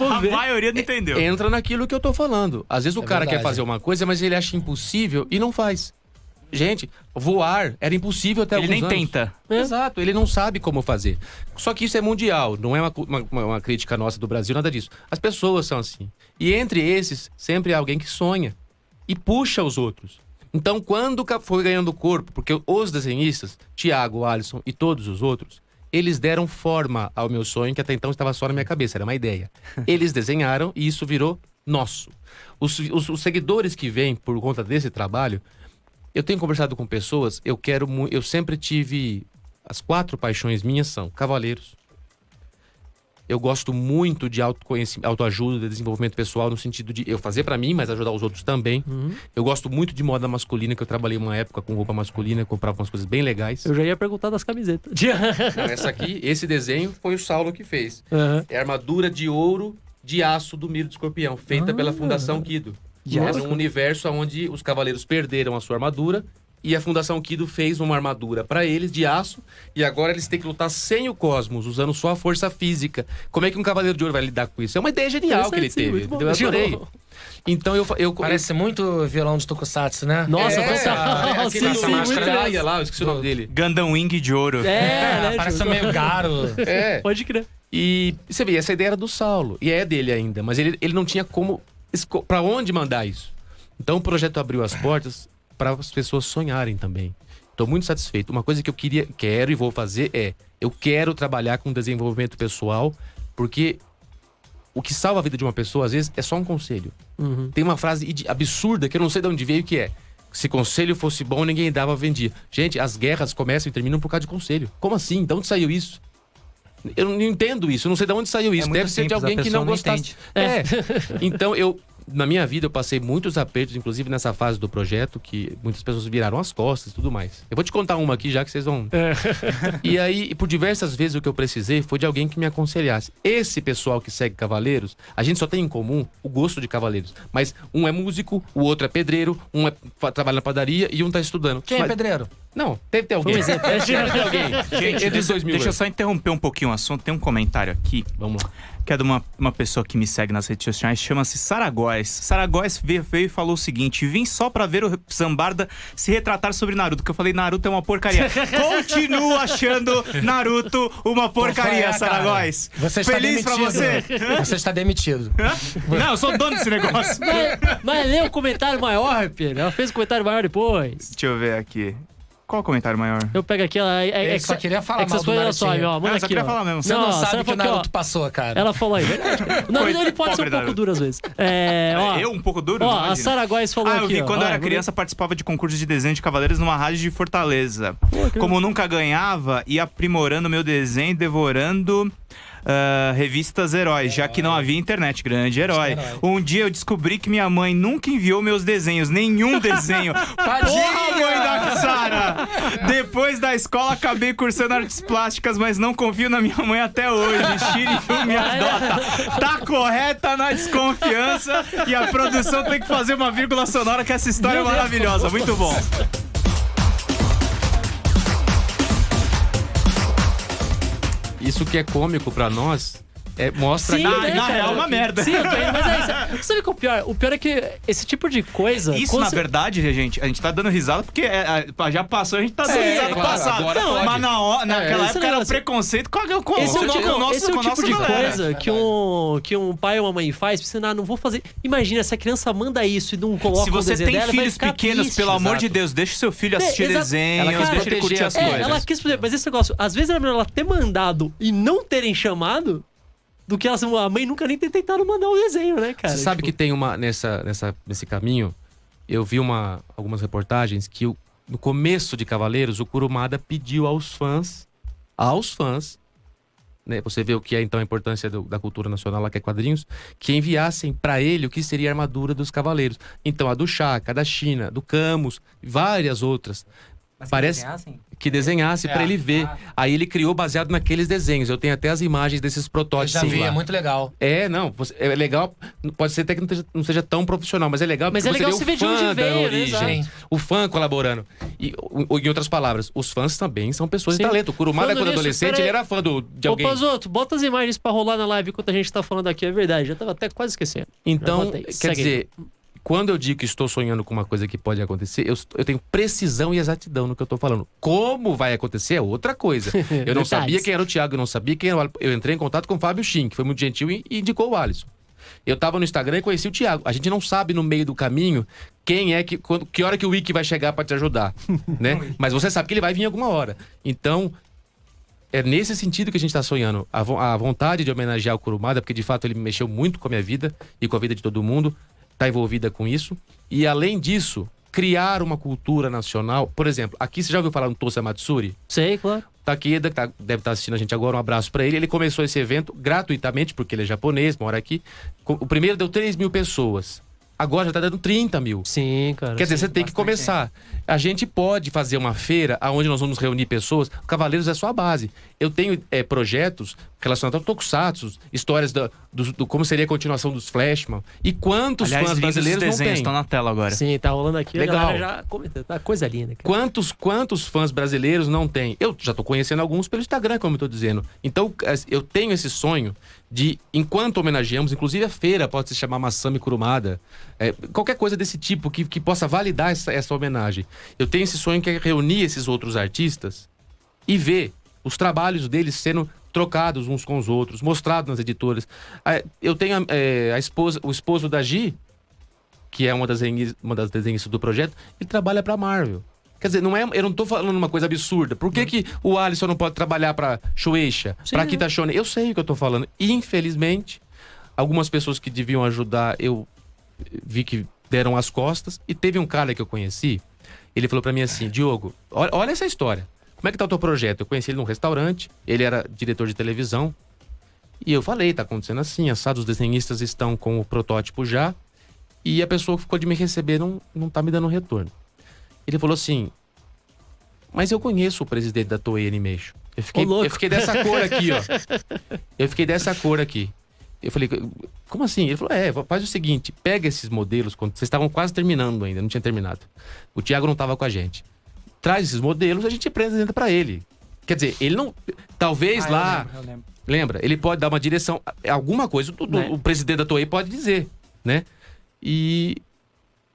A maioria não entendeu. Entra naquilo que eu tô falando. Às vezes o É cara quer fazer uma coisa, mas ele acha impossível e não faz. Gente, voar era impossível até Ele alguns nem anos. tenta. É. Exato, ele não sabe como fazer. Só que isso é mundial, não é uma, uma- uma- crítica nossa do Brasil, nada disso. As pessoas são assim. E entre esses, sempre há alguém que sonha e puxa os outros. Então, quando foi ganhando corpo, porque os desenhistas, Tiago, Alisson e todos os outros, eles deram forma ao meu sonho, que até então estava só na minha cabeça, era uma ideia. Eles desenharam e isso virou nosso. Os, os- os seguidores que vêm por conta desse trabalho, eu tenho conversado com pessoas, eu quero eu sempre tive as quatro paixões minhas são cavaleiros. Eu gosto muito de autoconhecimento, autoajuda, desenvolvimento pessoal no sentido de eu fazer pra mim, mas ajudar os outros também. Uhum. Eu gosto muito de moda masculina, que eu trabalhei uma época com roupa masculina, comprava umas coisas bem legais. Eu já ia perguntar das camisetas. Não, essa aqui, esse desenho foi o Saulo que fez. Aham. É armadura de ouro de aço do Miro do Escorpião, feita Ah. pela Fundação Kido. É aço? num universo onde os cavaleiros perderam a sua armadura e a Fundação Kido fez uma armadura pra eles de aço e agora eles têm que lutar sem o cosmos, usando só a força física. Como é que um cavaleiro de ouro vai lidar com isso? É uma ideia genial que ele sim, teve. Eu adorei. Então eu, eu, Parece muito violão de Tokusatsu, né? Nossa, é, total. é, sim, sim, máscara lá, eu esqueci o nome dele. Wing de ouro. É, né? parece tipo, meio garo. É. Pode crer. E você vê, essa ideia era do Saulo. E é dele ainda. Mas ele, ele não tinha como. Pra onde mandar isso? Então o projeto abriu as portas para as pessoas sonharem também. Estou muito satisfeito. Uma coisa que eu queria, quero e vou fazer é: eu quero trabalhar com desenvolvimento pessoal, porque o que salva a vida de uma pessoa, às vezes, é só um conselho. Uhum. Tem uma frase absurda que eu não sei de onde veio que é. Se conselho fosse bom, ninguém dava, vendia. Gente, as guerras começam e terminam por causa de conselho. Como assim? De onde saiu isso? Eu não entendo isso, não sei de onde saiu isso. muito Deve ser de simples, alguém que não não gostasse. entende. É. Então, eu, na minha vida, eu passei muitos apertos, inclusive nessa fase do projeto, que muitas pessoas viraram as costas e tudo mais. Eu vou te contar uma aqui já que vocês vão. E aí, por diversas vezes, o que eu precisei foi de alguém que me aconselhasse. Esse pessoal que segue Cavaleiros, a gente só tem em comum o gosto de Cavaleiros. Mas um é músico, o outro é pedreiro, um é, trabalha na padaria e um tá estudando. Quem é Mas- pedreiro? Não, ter alguém. Foi um exemplo. Ter alguém. Gente, Entre deixa, 2000 deixa eu só interromper um pouquinho o assunto. Tem um comentário aqui, Vamos lá. que é de uma, uma pessoa que me segue nas redes sociais, chama-se Saragóis. Saragóis veio, veio e falou o seguinte: vim só pra ver o Zambarda se retratar sobre Naruto, que eu falei, Naruto é uma porcaria. Continuo achando Naruto uma porcaria? Saragóis. Você está Feliz pra demitido. você? Você está demitido. Não, eu sou dono desse negócio. Mas, mas lê o comentário maior, Pedro. Ela fez o comentário maior depois. Deixa eu ver aqui. Qual o comentário maior? Eu pego aqui, ela. É, é, só que- queria falar é que mal do Narutinho. ó, manda Ah, aqui, queria ó. falar mesmo. Você não, a sabe Sarah que o Naruto passou, cara. Ela falou aí, verdade. O Naruto ele pode ser um pouco duro às vezes. É, ó, eu um pouco duro? ó, Não a. Sarah Góes falou Ah, eu aqui. vi ó. quando eu era vou- criança, participava de concursos de desenho de cavaleiros numa rádio de Fortaleza. Como nunca ganhava, ia aprimorando meu desenho, devorando ah, revistas heróis, já que não havia internet. Grande herói. Um dia eu descobri que minha mãe nunca enviou meus desenhos, nenhum desenho. Porra, mãe da Sara! Depois da escola acabei cursando artes plásticas, mas não confio na minha mãe até hoje. Shiryu me adota. Tá correta na desconfiança e a produção tem que fazer uma vírgula sonora que essa história é maravilhosa. Muito bom. Isso que é cômico pra nós é, mostra Sim, que. na- né, na cara? real é uma merda. Sim, tô mas é isso. Sabe o que é o pior? O pior é que esse tipo de coisa. Isso, na você- verdade, gente, a gente tá dando risada porque é, é, já passou, a gente tá dando É, risada claro, passado. agora Não, mas na hora, naquela época era um preconceito com, a- com, Esse é o com, tipo, com, nosso- esse é o tipo de galera. coisa que um, que um pai ou uma mãe faz pra ensinar, não vou fazer. Imagina, se a criança manda isso e não coloca Se você desenho tem dela, filhos pequenos, triste. pelo amor de. Deus, deixa o seu filho assistir É, Ela quis deixa ele curtir as as É, coisas. ela quis fazer, mas esse negócio, às vezes era melhor ela ter mandado e não terem chamado do que elas, a mãe nunca nem ter tentado mandar o desenho, né, cara? Você sabe Tipo, que tem uma nessa, nessa nesse caminho. Eu vi uma, algumas reportagens que o- no começo de Cavaleiros o Kurumada pediu aos fãs, aos fãs, né, você vê o que é então a importância do- da cultura nacional lá que é quadrinhos, que enviassem pra ele o que seria a armadura dos cavaleiros. Então a do Chaka, a da China, do Camus, várias outras Mas Parece- que desenhassem? que desenhasse É. pra ele ver. Aí ele criou baseado naqueles desenhos. Eu tenho até as imagens desses Eu protótipos já vi, lá. é muito legal. É, não, você- é legal. Pode ser até que não seja, não seja tão profissional, mas é legal Mas é legal você o ver de onde veio, origem, Exato. o fã colaborando. E, o- em outras palavras, os fãs também são pessoas Sim. de talento. O Kurumada, quando nisso, adolescente, ele era fã do, de Ô, alguém. Pazoto, bota as imagens pra rolar na live enquanto a gente tá falando aqui, é verdade. Já tava até quase esquecendo. Então, quer Segue dizer, quando eu digo que estou sonhando com uma coisa que pode acontecer, eu, eu tenho precisão e exatidão no que eu tô falando. Como vai acontecer é outra coisa. Eu não sabia quem era o Thiago, eu não sabia quem era o Eu entrei em contato com o Fábio Shin, que foi muito gentil e e indicou o Alisson. Eu tava no Instagram e conheci o Thiago. A gente não sabe no meio do caminho quem é que. quando- que hora que o Wiki vai chegar pra te ajudar. né? Mas você sabe que ele vai vir alguma hora. Então, é nesse sentido que a gente tá sonhando. A, vo- a vontade de homenagear o Kurumada, porque de fato ele mexeu muito com a minha vida e com a vida de todo mundo, tá envolvida com isso. E além disso, criar uma cultura nacional. Por exemplo, aqui você já ouviu falar no Tosa Matsuri? Sei, claro. Takeda, que tá- deve estar assistindo a gente agora, um abraço pra ele. Ele começou esse evento gratuitamente, porque ele é japonês, mora aqui. O primeiro deu 3 mil pessoas. Agora já tá dando 30 mil. Sim, cara. Quer dizer, sim. você tem que começar. A gente pode fazer uma feira onde nós vamos reunir pessoas. Cavaleiros é só a base. Eu tenho é, projetos relacionados ao Tokusatsu, histórias da, do, do- como seria a continuação dos Flashman. E quantos Aliás, fãs brasileiros não desenhos têm? estão na tela agora. Sim, tá rolando aqui. Legal. Já. Tá coisa linda, cara. Quantos, quantos fãs brasileiros não tem? Eu já tô conhecendo alguns pelo Instagram, como eu tô dizendo. Então, as- eu tenho esse sonho de, enquanto homenageamos, inclusive a feira pode se chamar Massami Kurumada, é, qualquer coisa desse tipo que, que possa validar essa, essa homenagem. Eu tenho esse sonho que é reunir esses outros artistas e ver os trabalhos deles sendo trocados uns com os outros, mostrados nas editoras. Eu tenho a, é, a esposa, o esposo da Gi, que é uma das, uma das desenhistas do projeto, ele trabalha pra Marvel. Quer dizer, não é, eu não tô falando uma coisa absurda. Por que, que o Alisson não pode trabalhar pra Shueisha, Sim, pra é. Kita Shonen? Eu sei o que eu tô falando. Infelizmente, algumas pessoas que deviam ajudar, eu vi que deram as costas. E teve um cara que eu conheci, ele falou pra mim assim, Diogo, olha, olha essa história. Como é que tá o teu projeto? Eu conheci ele num restaurante, ele era diretor de televisão. E eu falei, tá acontecendo assim, assado, os desenhistas estão com o protótipo já. E a pessoa que ficou de me receber não, não tá me dando retorno. Ele falou assim: Mas eu conheço o presidente da Toei Animation. Eu fiquei, eu fiquei dessa cor aqui, ó. Eu fiquei dessa cor aqui. Eu falei, como assim? Ele falou: é, faz o seguinte, pega esses modelos, quando vocês estavam quase terminando ainda, não tinha terminado. O Thiago não tava com a gente. Traz esses modelos, a gente apresenta pra ele. Quer dizer, ele não. Talvez Ah, eu lá. lembro, eu lembro. Lembra? Ele pode dar uma direção, alguma coisa, o, Né? o presidente da Toei pode dizer, né? E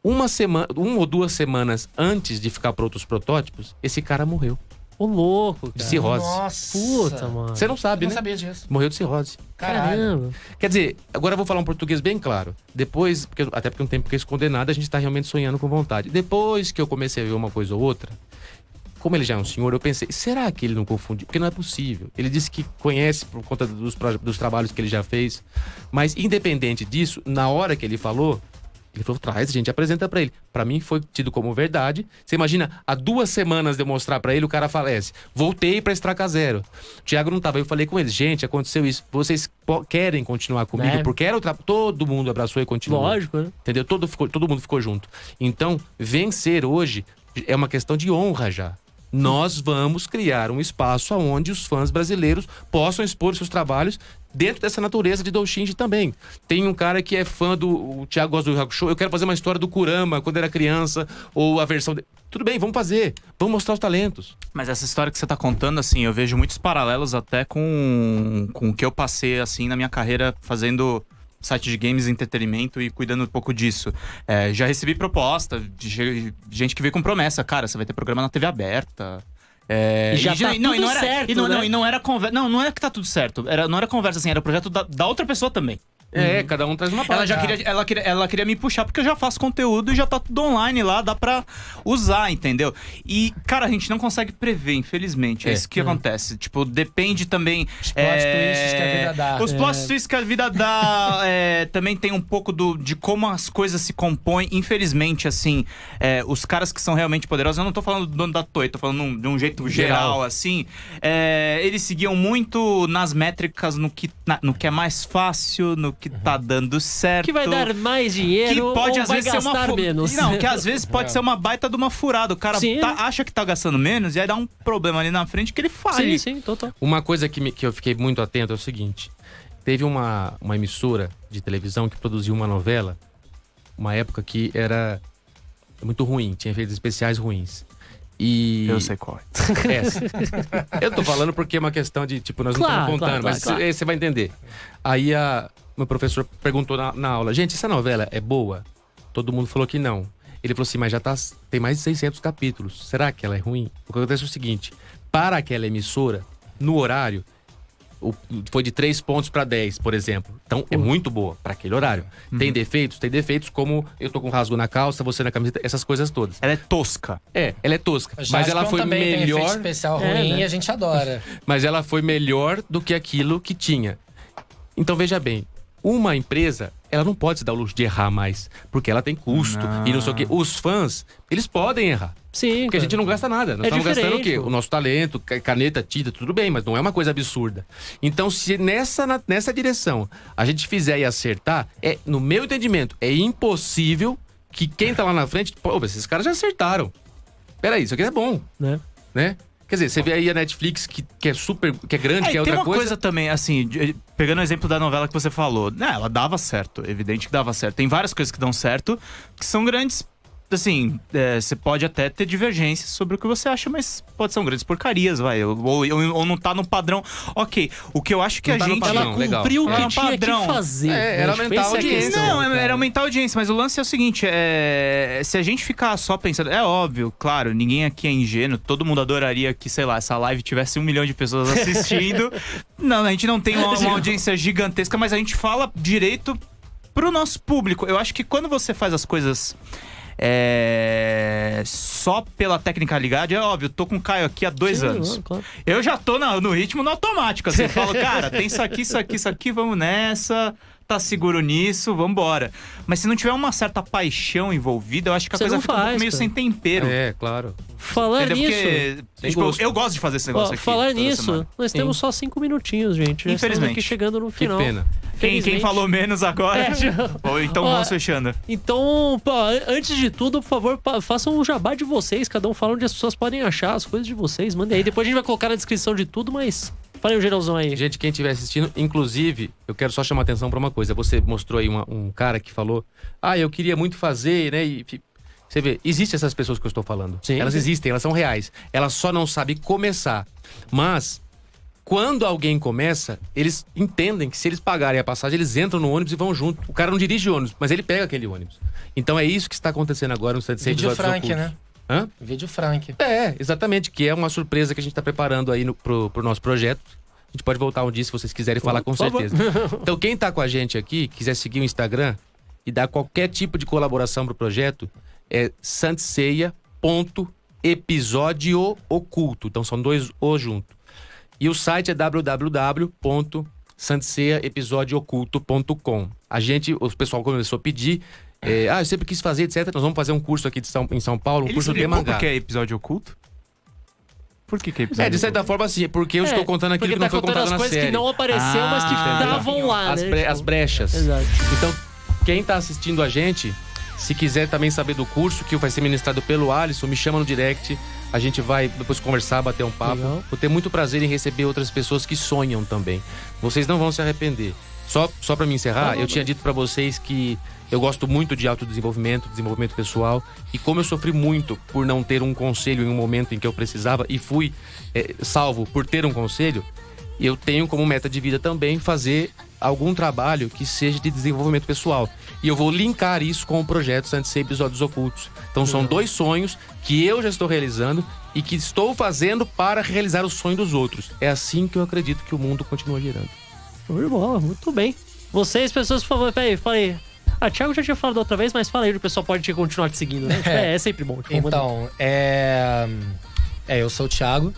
uma semana, uma ou duas semanas antes de ficar pronto os protótipos, esse cara morreu Ô, louco, de cara. cirrose. Nossa. Puta, mano. Você não Eu sabe, não né? sabia disso. Morreu de cirrose. Caralho. Caramba. Quer dizer, agora eu vou falar um português bem claro. Depois, porque, até porque não tem porque esconder nada, a gente tá realmente sonhando com vontade. Depois que eu comecei a ver uma coisa ou outra, como ele já é um senhor, eu pensei, será que ele não confundiu? Porque não é possível. Ele disse que conhece por conta dos, dos trabalhos que ele já fez. Mas, independente disso, na hora que ele falou, Ele falou, traz, a gente apresenta pra ele. Pra mim foi tido como verdade. Você imagina, há duas semanas de eu mostrar pra ele, o cara falece. Voltei pra Estraca Zero. O Thiago não tava. Eu falei com eles, gente, aconteceu isso. Vocês querem continuar comigo? É. Porque era o tra... Todo mundo abraçou e continuou. Lógico, né? Entendeu? Todo, ficou- todo mundo ficou junto. Então, vencer hoje é uma questão de honra já. Nós vamos criar um espaço onde os fãs brasileiros possam expor seus trabalhos dentro dessa natureza de Doshinji também. Tem um cara que é fã do. O Thiago gosta do Hakusho. Eu quero fazer uma história do Kurama quando era criança, ou a versão. De... Tudo bem, vamos fazer. Vamos mostrar os talentos. Mas essa história que você tá contando, assim, eu vejo muitos paralelos até com, com o que eu passei, assim, na minha carreira fazendo site de games e entretenimento e cuidando um pouco disso. É, já recebi proposta de ge- gente que veio com promessa, cara, você vai ter programa na TV aberta. É, E já tá não, tudo não era, certo, e não, não, né? e não era conversa. Não, não é que tá tudo certo. Era, não era conversa assim, era projeto da, da outra pessoa também. É, cada um traz uma parte. Ela já queria, ela, queria, ela queria me puxar porque eu já faço conteúdo e já tá tudo online lá, dá pra usar, entendeu? E, cara, a gente não consegue prever, infelizmente. É, É. isso que acontece. Tipo, depende também. Os plot twists que a vida dá. Os plot twists que a vida dá é, também tem um pouco do, de como as coisas se compõem. Infelizmente, assim, é, os caras que são realmente poderosos, eu não tô falando do dono da Toei, tô falando de um jeito geral, Geral. assim. é, eles seguiam muito nas métricas, no que, na- no que é mais fácil, no que tá dando certo. Que vai dar mais Que dinheiro pode ou às vai vezes ser uma gastar fu- menos. Não, que às vezes pode ser uma baita de uma furada. O cara Sim. tá- acha que tá gastando menos e aí dá um problema ali na frente que ele Sim, fale. sim, total. Uma coisa que, me- que eu fiquei muito atento é o seguinte: teve uma, uma emissora de televisão que produziu uma novela, uma época que era muito ruim, tinha efeitos especiais ruins. E. Eu sei qual. é. Essa. Eu tô falando porque é uma questão de, tipo, nós Claro, não estamos claro, contando, claro, mas claro. cê- você vai entender. Aí a, meu professor perguntou na, na aula, gente, essa novela é boa? Todo mundo falou que não. Ele falou assim, mas já tá, tem mais de 600 capítulos. Será que ela é ruim? O que acontece é o seguinte, para aquela emissora, no horário, o- foi de 3 pontos para 10, por exemplo. Então, é muito boa para aquele horário. Tem defeitos? Tem defeitos como eu tô com rasgo na calça, você na camiseta, essas coisas todas. Ela é tosca. É, ela é tosca, mas ela foi também tem melhor especial É, ruim né? a gente adora. mas ela foi melhor do que aquilo que tinha. Então veja bem, uma empresa, ela não pode se dar o luxo de errar mais, porque ela tem custo e não sei o quê. Os fãs, eles podem errar. Sim. Porque a gente não gasta nada. Nós É estamos gastando o quê? diferente. O nosso talento, ca- caneta, tinta, tudo bem, mas não é uma coisa absurda. Então, se nessa, nessa direção a gente fizer e acertar, é, no meu entendimento, é impossível que quem tá lá na frente, pô, esses caras já acertaram. Peraí, isso aqui é bom, Né? né? Quer dizer, você vê aí a Netflix, que, que é super, que é grande, É, que é tem outra uma coisa... também, assim, de- pegando o exemplo da novela que você falou. Né, ela dava certo, evidente que dava certo. Tem várias coisas que dão certo, que são grandes. Assim, é, você pode até ter divergências sobre o que você acha, mas pode ser grandes porcarias, vai. Ou, ou, ou não tá no padrão. Ok, o que eu acho que Não a tá gente. padrão. Ela cumpriu o que é um tinha padrão. que fazer. É, era aumentar a é audiência. questão, Não, cara. era aumentar a audiência, mas o lance é o seguinte: é... se a gente ficar só pensando. É óbvio, claro, ninguém aqui é ingênuo, todo mundo adoraria que, sei lá, essa live tivesse um milhão de pessoas assistindo. não, a gente não tem uma, uma audiência gigantesca, mas a gente fala direito pro nosso público. Eu acho que quando você faz as coisas. É, Só pela tecnicalidade, é óbvio, tô com o Caio aqui há dois Sim, anos. claro. Eu já tô na- no ritmo no automático. Assim, eu falo, cara, tem isso aqui, isso aqui, isso aqui, vamos nessa. Tá seguro nisso, vambora. Mas se não tiver uma certa paixão envolvida, eu acho que a Você coisa fica um pouco faz, meio cara. sem tempero. É, claro. Falar Entendeu? nisso. Porque, tipo, gosto. eu gosto de fazer esse Ó, negócio aqui. falar nisso, semana. nós Sim. temos só cinco minutinhos, gente. Infelizmente. aqui chegando no Que final. pena. Quem, quem falou menos agora? É. Ou então Ó, vamos fechando. Então, pô, antes de tudo, por favor, façam um jabá de vocês. Cada um fala onde as pessoas podem achar as coisas de vocês. Mandem aí. Depois a gente vai colocar na descrição de tudo, mas falem o geralzão aí. Gente, quem estiver assistindo, inclusive, eu quero só chamar atenção pra uma coisa. Você mostrou aí uma- um cara que falou: Ah, eu queria muito fazer, né? E você vê, existem essas pessoas que eu estou falando. Sim, elas sim. existem, elas são reais. Elas só não sabem começar. Mas, quando alguém começa, eles entendem que se eles pagarem a passagem, eles entram no ônibus e vão junto. O cara não dirige ônibus, mas ele pega aquele ônibus. Então é isso que está acontecendo agora no 76 Vídeo Frank, né? Hã? Vídeo Frank. É, exatamente, que é uma surpresa que a gente tá preparando aí no, pro, pro nosso projeto. A gente pode voltar um dia se vocês quiserem falar com certeza. Então, quem tá com a gente aqui, quiser seguir o Instagram e dar qualquer tipo de colaboração pro projeto, é santiceia.episódio oculto. Então, são dois O junto. E o site é www.santiceaepisodioculto.com. A gente, o pessoal começou a pedir É, ah, eu sempre quis fazer, etc. Nós vamos fazer um curso aqui de São- em São Paulo, um Ele curso de mangá. porque é episódio oculto? Por que, que é episódio É, de certa oculto? forma, sim, porque eu É, estou contando aquilo que não tá foi contando contado as na coisas série. que não apareceu, mas que Ah, estavam lá, as, né? bre- Tipo, as brechas. Exato. Então, quem tá assistindo a gente, se quiser também saber do curso que vai ser ministrado pelo Alisson, me chama no direct. A gente vai depois conversar, bater um papo. Legal. Vou ter muito prazer em receber outras pessoas que sonham também. Vocês não vão se arrepender. Só, só para me encerrar, Não, não, eu tinha dito para vocês que eu gosto muito de autodesenvolvimento, desenvolvimento pessoal. E como eu sofri muito por não ter um conselho em um momento em que eu precisava e fui eh, salvo por ter um conselho, eu tenho como meta de vida também fazer algum trabalho que seja de desenvolvimento pessoal. E eu vou linkar isso com o projeto Santos Ser Episódios Ocultos. Então são dois sonhos que eu já estou realizando e que estou fazendo para realizar o sonho dos outros. É assim que eu acredito que o mundo continua girando. De bola, muito bem. Vocês, pessoas, por favor, peraí, falei. Ah, Thiago já tinha falado da outra vez, mas fala aí, o pessoal pode te continuar te seguindo, né? É, é sempre bom. Tipo, Então, é. É, eu sou o Thiago.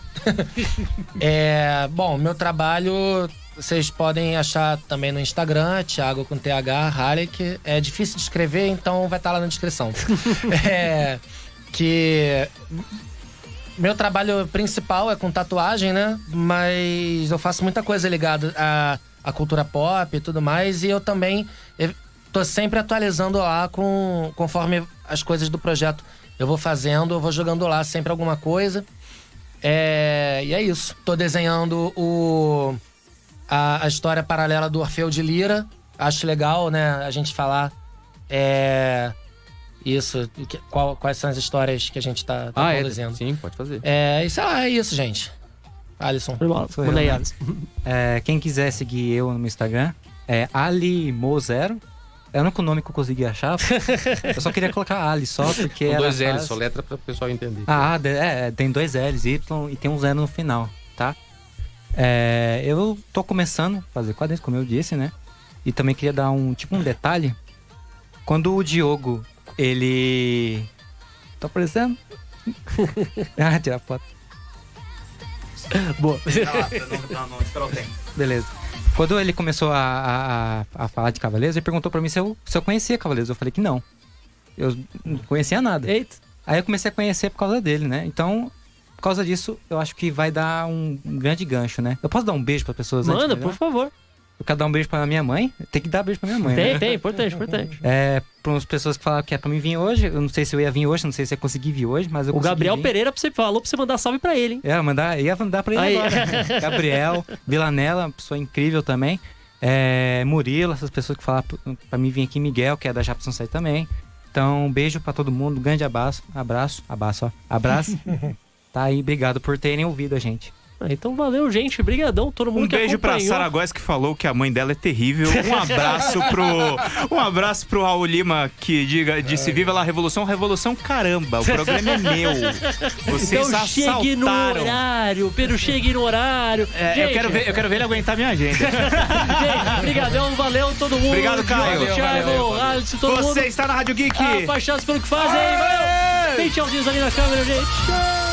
é, bom, meu trabalho vocês podem achar também no Instagram, Thiago com TH, Halleck. É difícil de escrever, então vai estar lá na descrição. é, que meu trabalho principal é com tatuagem, né? Mas eu faço muita coisa ligada à, à cultura pop e tudo mais. E eu também tô sempre atualizando lá com, conforme as coisas do projeto eu vou fazendo, eu vou jogando lá sempre alguma coisa. É, e é isso. Tô desenhando o, a, a história paralela do Orfeu de Lira. Acho legal, né, a gente falar é, isso. que- qual- quais são as histórias que a gente tá, tá Ah, é? produzindo. Sim, pode fazer. É, e sei lá, é isso, gente. Alisson. Manda eu, aí, né? Alisson. É, quem quiser seguir eu no meu Instagram é alimo0. É o único nome que eu consegui achar. eu só queria colocar Ali só porque Com dois L's, só letra para o pessoal entender. Ah, é, tem dois L's, Y e tem um zero no final, tá? É, eu tô começando a fazer quadrinhos, como eu disse, né? E também queria dar um tipo um detalhe. Quando o Diogo, ele. Tá aparecendo? ah, tirar foto. Boa. Não, não, espera o tempo. Beleza. Quando ele começou a, a, a- falar de Cavaleiros, ele perguntou pra mim se eu, se eu conhecia Cavaleiros. Eu falei que não. Eu não conhecia nada. Eita. Aí eu comecei a conhecer por causa dele, né? Então, por causa disso, eu acho que vai dar um grande gancho, né? Eu posso dar um beijo pra pessoas antes, Manda, né? por favor. Eu quero dar um beijo pra minha mãe. Tem que dar beijo pra minha mãe, Tem, né? tem, importante, importante. É, pra umas pessoas que falaram que é pra mim vir hoje. Eu não sei se eu ia vir hoje, não sei se eu ia conseguir vir hoje, mas eu O Gabriel vir. Pereira você falou pra você mandar salve pra ele, hein? É, mandar, ia mandar pra ele Aí. agora. Gabriel, Vilanella, uma pessoa incrível também. É, Murilo, essas pessoas que falaram pra- pra mim vir aqui, Miguel, que é da Japson Sai também. Então, um beijo pra todo mundo, um grande abraço, abraço, abraço, ó, abraço. tá aí, obrigado por terem ouvido a gente. Ah, Então valeu, gente. Brigadão, todo mundo Um que beijo pra acompanhou. Sara Góes que falou que a mãe dela é terrível. Um abraço pro um abraço pro Raul Lima que diga disse viva lá a revolução, revolução caramba, o programa é meu. Vocês Então chegue no assaltaram. horário, Pedro, chegue no horário. É, eu Gente, quero ver, eu quero ver ele aguentar minha agenda. Gente, brigadão, valeu todo mundo. Obrigado, Caio. Diogo, Thiago, Valeu, valeu. Alisson, todo Você mundo. está na Rádio Geek. Apaixonados pelo que fazem. Valeu. Tem tchauzinhos ali na câmera, gente. Tchau.